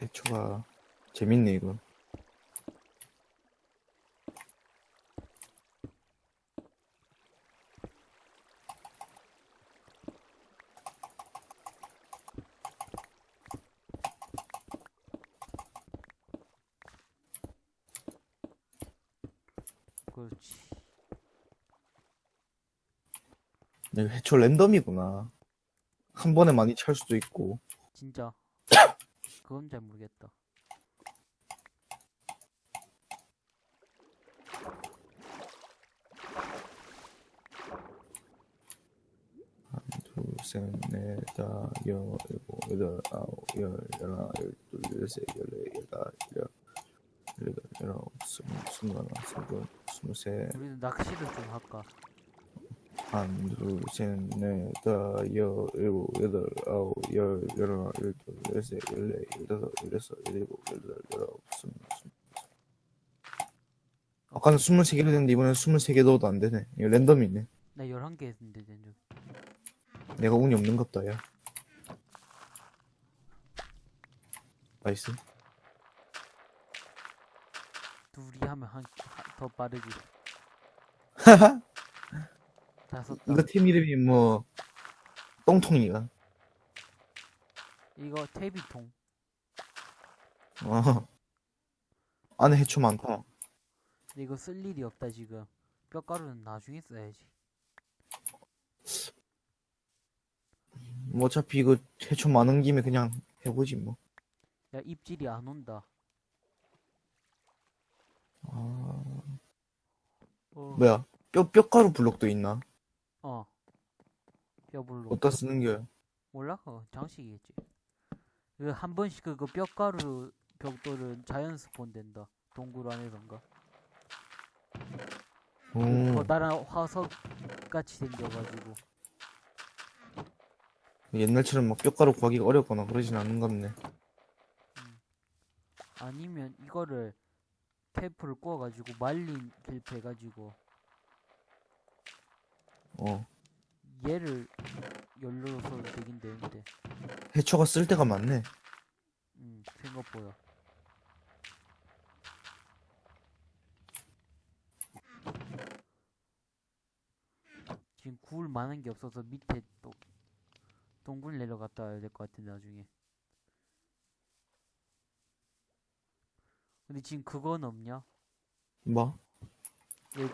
해초가 재밌네, 이거. 그렇지. 해초 랜덤이구나. 한 번에 많이 찰 수도 있고. 진짜. 그건 잘 모르겠다. 둘, 셋, 넷, 다, 여, 일곱, 여덟, 아홉, 열, 열하나, 열둘, 열셋, 열넷, 열다, 열, 열여덟, 열아홉, 스물, 스물하나, 스물둘, 스물셋, 우리는 낚시를 좀 할까? 한, 둘, 셋, 넷, 다, 여, 일곱, 여덟, 아홉, 열, 열하나, 열둘, 열셋, 열넷, 열다섯, 열여섯, 열일곱, 열여덟, 열아홉, 스물, 스물. 아까는 스물 세 개로 됐는데 이번엔 스물 세 개 넣어도 안 되네. 이거 랜덤이네. 나 11개 했는데 된적. 내가 운이 없는 갑다, 야. nice. 둘이 하면 한, 한- 더 빠르지. 다 썼다. 이거 팀 이름이 뭐 똥통이가 이거 태비통. 어 안에 해초 많다 근데 이거 쓸 일이 없다 지금. 뼈가루는 나중에 써야지. 뭐 어차피 이거 해초 많은 김에 그냥 해보지 뭐 야 입질이 안 온다. 아, 어. 뭐야 뼈 뼈가루 블록도 있나 어. 뼈불로. 어디다 쓰는 거야 몰라? 어, 장식이겠지. 그 한 번씩 그거 뼈가루 벽돌은 자연 스폰 된다. 동굴 안에선가. 그오 커다란 화석 같이 생겨가지고. 옛날처럼 막 뼈가루 구하기가 어렵거나 그러진 않는 같네 아니면 이거를 테이프를 구워가지고 말린 길프 해가지고 어. 얘를 열로서 되긴 되는데. 해초가 쓸 데가 많네. 음, 생각보다. 지금 구울 많은 게 없어서 밑에 또 동굴 내려갔다 와야 될 것 같은데 나중에. 근데 지금 그건 없냐? 뭐? 얘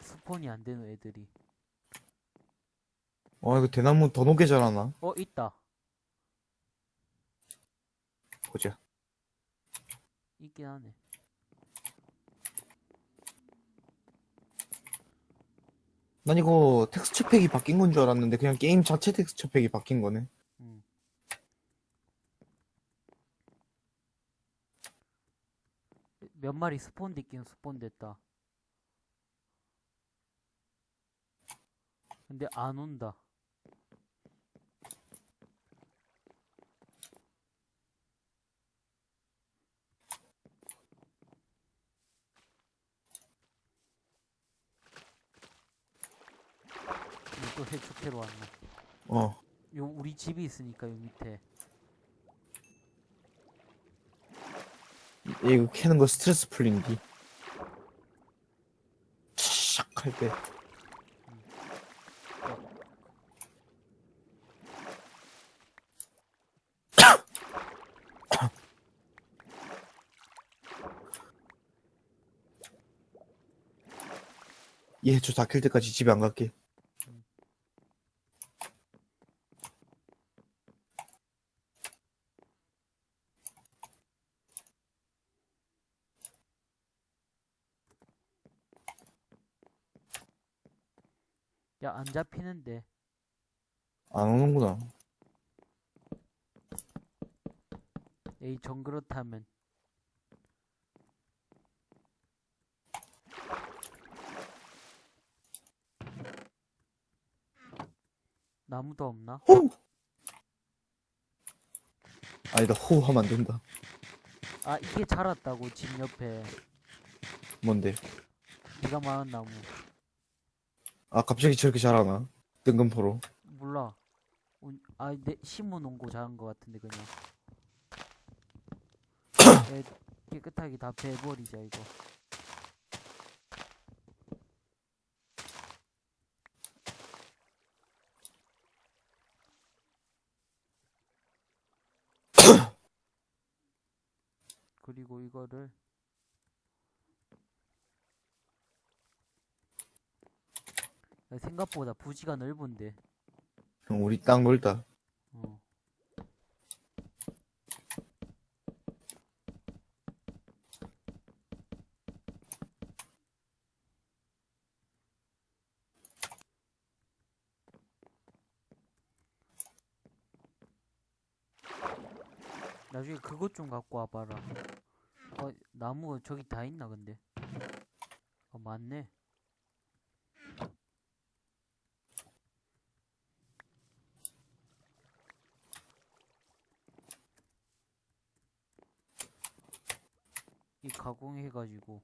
스폰이 안 되는 애들이. 어 이거 대나무 더 높게 자라나? 어 있다 보자. 있긴 하네 난 이거 텍스처 팩이 바뀐 건 줄 알았는데 그냥 게임 자체 텍스처 팩이 바뀐 거네. 음. 몇 마리 spawn 됐긴 spawn 됐다 근데 안 온다 또 해축해로 왔네 어. 요 우리 집이 있으니까 요 밑에 이거 캐는 거 스트레스 풀린디. 샥할 때. 얘 저 다 킬 때까지 집에 안 갈게. 잡히는데 안 오는구나. 에이 정 그렇다면 나무도 없나? 호! 아니다, 호우 하면 안 된다. 아 이게 자랐다고 집 옆에 뭔데? 네가 말한 나무 아, 갑자기 저렇게 자라나? 뜬금포로. 몰라 운- 아, 내 심어 놓은 거 자란 거 같은데 그냥 에, 깨끗하게 다 베버리자 이거 그리고 이거를 생각보다 부지가 넓은데 형, 우리 땅 넓다. 어. 나중에 그것 좀 갖고 와봐라. 어, 나무가 저기 다 있나 근데? 어, 맞네. 가공해가지고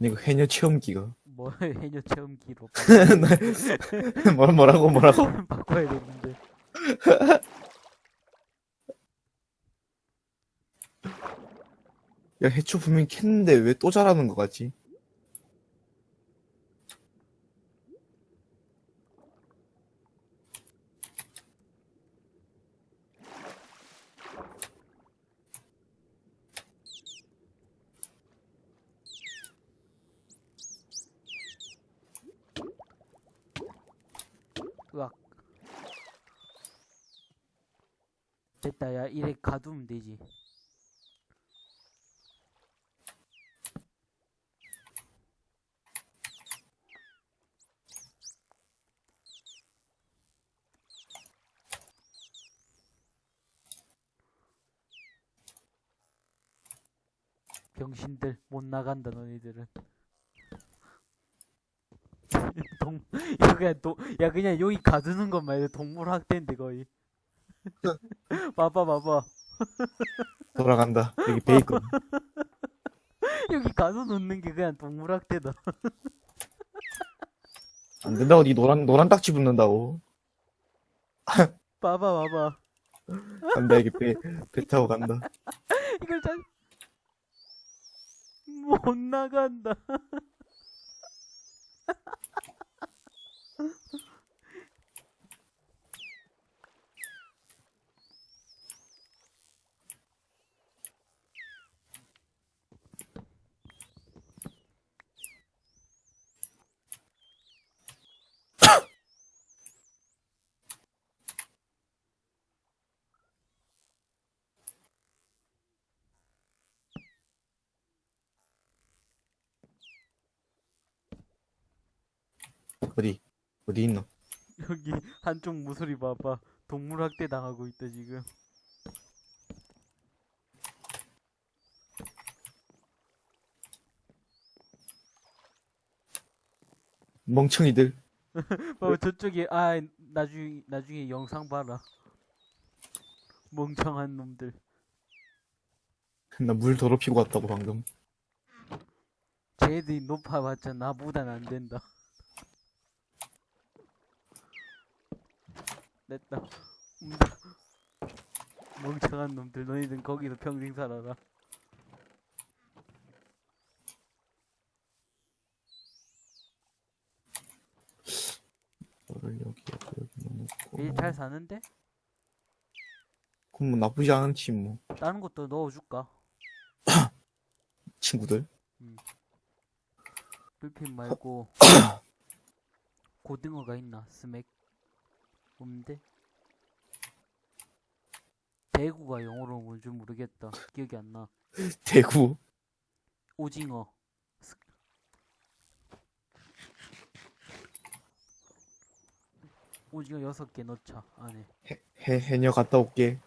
이거 해녀 체험기가. 뭐 해녀 체험기로 뭐, 뭐라고, 뭐라고? 바꿔야겠는데 야, 해초 분명히 캤는데 왜 또 자라는 거 같지? 으악 됐다 야 이래 가두면 되지 병신들 못 나간다 너희들은 동, 야 그냥 여기 가두는 것만 해도 동물 학대인데 거의 봐봐 봐봐 돌아간다. 여기 베이컨. 여기 가서 놓는 게 그냥 동물학대다 안 된다고, 니 노란, 노란 딱지 붙는다고. 봐봐 봐봐 간다, 여기 배, 배 타고 간다. 이걸 잘 못 나간다 어디, 있노? 여기 한쪽 모서리 봐봐 동물 학대 당하고 있다 지금 멍청이들. 봐봐 저쪽에 아 나중에 나중에 영상 봐라 멍청한 놈들 나 물 더럽히고 왔다고, 방금. 쟤들이 높아봤자 나보단 안 된다 됐다 음, 멍청한 놈들 너희들 거기서 평생 살아라 이거를 여기, 여기, 여기 넣어놓고. 일 잘 사는데? 그럼 뭐 나쁘지 않지, 뭐. 다른 것도 넣어줄까? 친구들. 불핀 말고 고등어가 있나? 스맥 없는데? 대구가 영어로 뭔지 모르겠다 기억이 안 나 대구. 오징어 스- 오징어 여섯 개 넣자 안에 해, 해, 해녀 갔다 올게.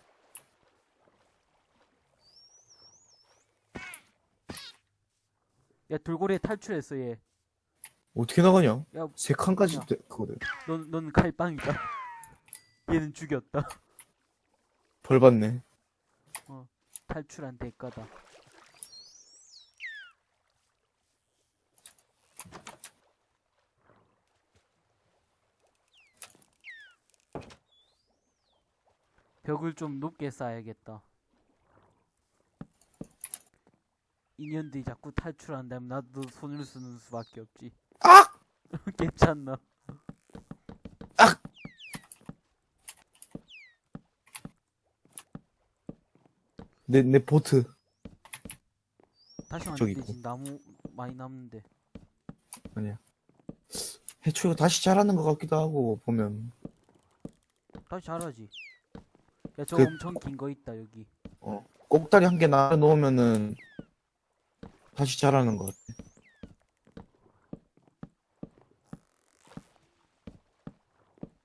야 돌고래 탈출했어 얘 어떻게 나가냐? 야, 세 칸까지 야. 돼, 그거든. 넌, 넌 칼빵이다 얘는 죽였다. 벌 받네. 탈출한 대가다. 벽을 좀 높게 쌓아야겠다. 인연들이 자꾸 탈출한다면 나도 손을 쓰는 수밖에 없지. 악! 괜찮나 내, 내 보트. 다시 저기 왔는데 있고. 지금 나무 많이 남는데 아니야. 해초가 다시 자라는 것 같기도 하고, 보면. 다시 자라지 야 저 그- 엄청 긴 거 있다 여기 어. 꼭다리 한개놔 놓으면은, 다시 자라는 것 같아.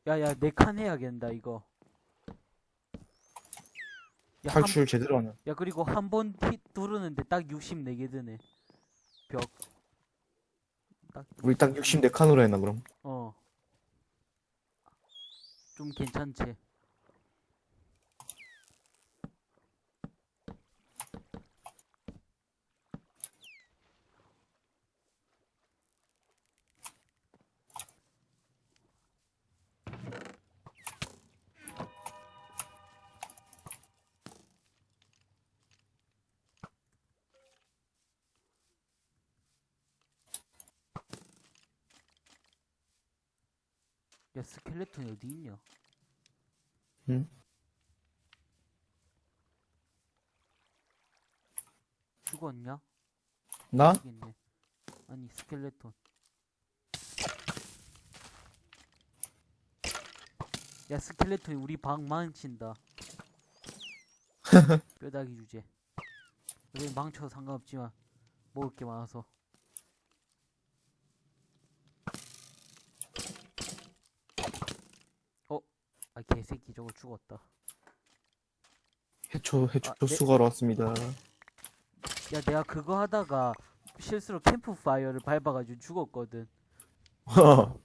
야 야 네 칸 해야겠다 이거 야, 한- 탈출 제대로 하면. 야 그리고 한번 누르는데 딱 64개 드네 벽 딱, 우리 딱 64칸으로 했나, 그럼? 어. 좀 괜찮지? 야 스켈레톤이 어디 있냐? 응? 죽었냐? 나? 있네. 아니 스켈레톤. 야 스켈레톤이 우리 방 망친다. 뼈다귀 주제. 여기 망쳐도 상관없지만 먹을 게 많아서. 어? 아 개새끼 저거 죽었다. 해초, 해초 아, 네. 수거로 왔습니다. 야 내가 그거 하다가 실수로 캠프 파이어를 밟아가지고 죽었거든.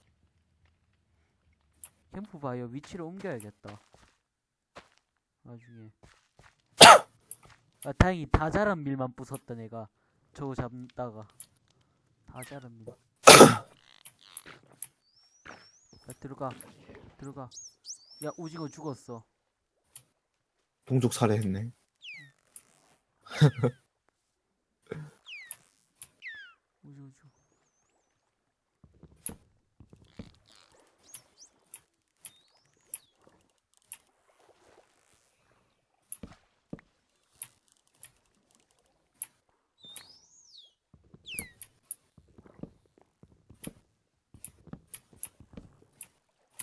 캠프 파이어 위치를 옮겨야겠다. 나중에. 아, 다행히 다 자란 밀만 부쉈다, 내가. 저거 잡다가. 다 자란 밀. 야, 들어가. 들어가. 야, 오징어 죽었어. 동족 살해했네. 오징어 죽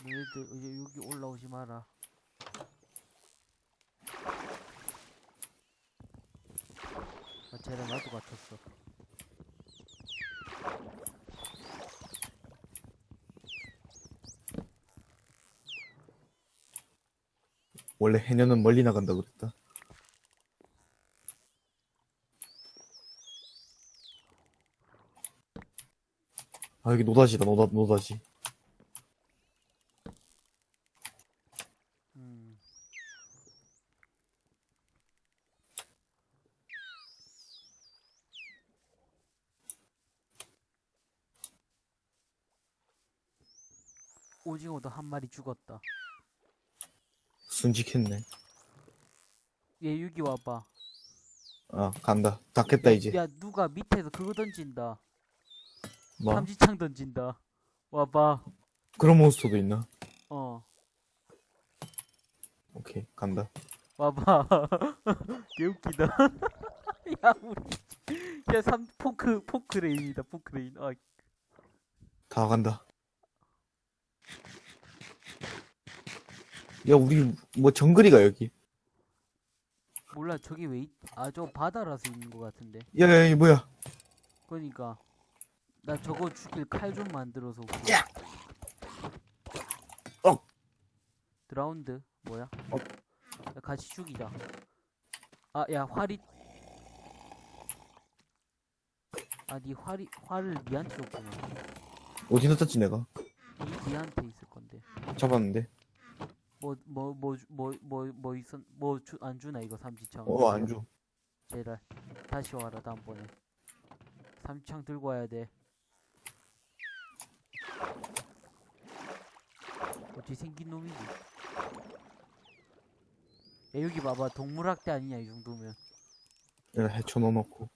너희들 이제 여기 올라오지 마라. 아, 쟤랑 나도 같았어. 원래 해녀는 멀리 나간다 그랬다. 아 여기 노다지다 노다 노다지. 음. 오징어도 한 마리 죽었다. 순직했네. 얘 여기 와봐. 아 간다. 닫겠다 이제. 야 누가 밑에서 그거 던진다. 뭐 삼지창 던진다. 와봐. 그런 몬스터도 있나? 어. 오케이 간다. 와봐. 개웃기다. 야 우리. 야삼 포크 포크레인이다 포크레인. 아 다 간다. 야 우리 뭐 정글이가 여기. 몰라 저기 왜 있... 아저 바다라서 있는 것 같은데. 야야 이 뭐야? 그러니까 나 저거 죽일 칼 좀 만들어서 올게. 야! 어. 드라운드 뭐야? 어. 야, 같이 죽이자. 아 야 활이 아니 활이 활을 니한테 줬구나. 어디 넣었지 내가? 니, 니한테 있을 건데. 잡았는데. 뭐 뭐 뭐 뭐 뭐 뭐 있었 뭐안 주나 이거 삼지창. 어안 줘. 제발 다시 와라 다음번에. 삼지창 들고 와야 돼. 어찌 생긴 놈이지? 야 여기 봐봐 동물학대 아니냐 이 정도면. 내가 해쳐 넣어놓고.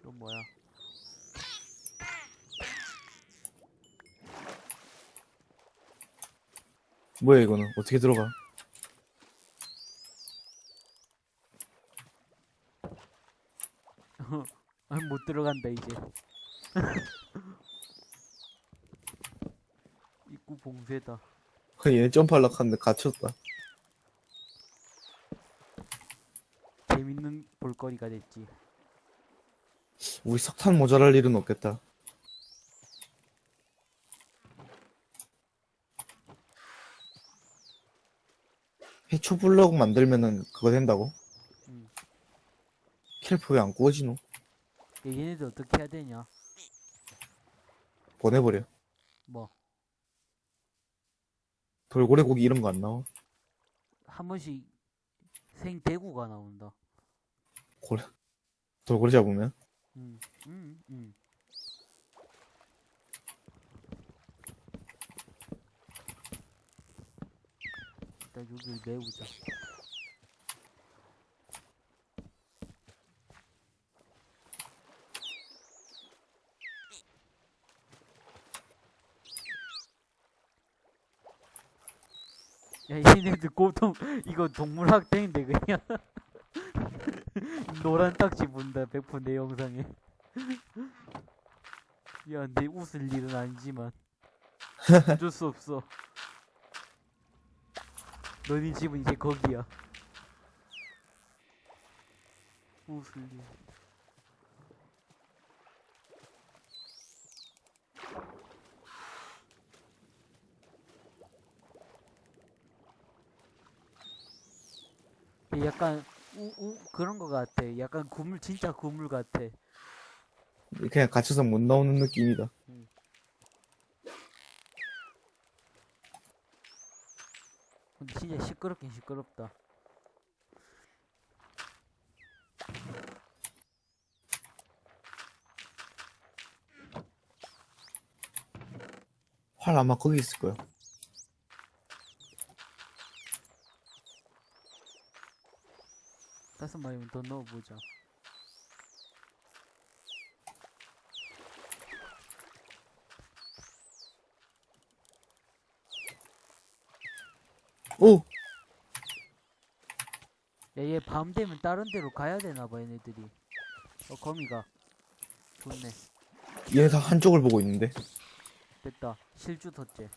이건 뭐야? 뭐야 이거는 어떻게 들어가? 아, 못 들어간다 이제. 입구 봉쇄다. 얘네 점프하려고 하는데 갇혔다. 재밌는 볼거리가 됐지. 우리 석탄 모자랄 일은 없겠다. 초 블럭 만들면은 그거 된다고? 응. 캘프 왜안 구워지노? 야, 얘네들 어떻게 해야 되냐? 보내버려. 뭐. 돌고래 고기 이런 거 안 나와? 한 번씩 생대구가 나온다. 고래 돌고래 잡으면? 응, 응, 응. 일단 여기를 메우자. 야, 얘네들 고통, 이거 동물학대인데, 그냥. 노란 딱지 본다, 100%내 영상에. 야, 내 웃을 일은 아니지만. 어쩔 수 없어. 너네 집은 이제 거기야. 웃을 일. 약간 우, 우 그런 거 같아. 약간 구물 진짜 구물 같아. 그냥 갇혀서 못 나오는 느낌이다. 근데 진짜 시끄럽긴 시끄럽다. 활 아마 거기 있을 거야. 다섯 마리면 더 넣어보자. 오! 야, 얘 밤 되면 다른 데로 가야 되나봐, 얘네들이. 어, 거미가. 좋네. 얘네 다 한쪽을 보고 있는데. 됐다. 실주 덧째.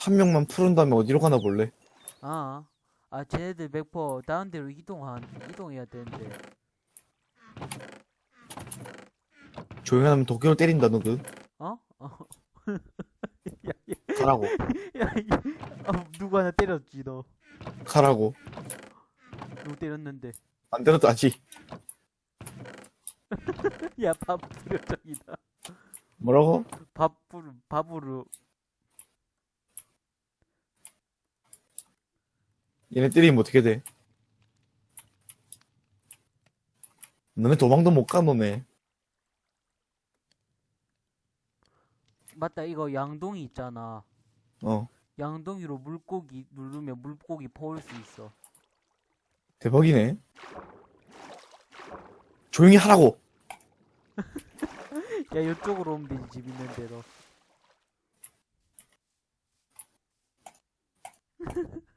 한 명만 푸른 다음에 어디로 가나 볼래? 아, 아, 쟤네들 맥퍼 다른 데로 이동한, 이동해야 되는데. 조용히 하면 도끼로 때린다, 너그. 어? 어. 가라고. 야, 이, 아, 누구 하나 때렸지, 너. 가라고. 누구 때렸는데. 안 때려도 아직. 야, 밥 부려적이다. 뭐라고? 밥 부르, 밥으로. 얘네 때리면 어떻게 돼? 너네 도망도 못 가, 너네. 맞다, 이거 양동이 있잖아. 어. 양동이로 물고기 누르면 물고기 퍼올 수 있어. 대박이네. 조용히 하라고. 야, 이쪽으로 오면 되지, 집 있는 대로.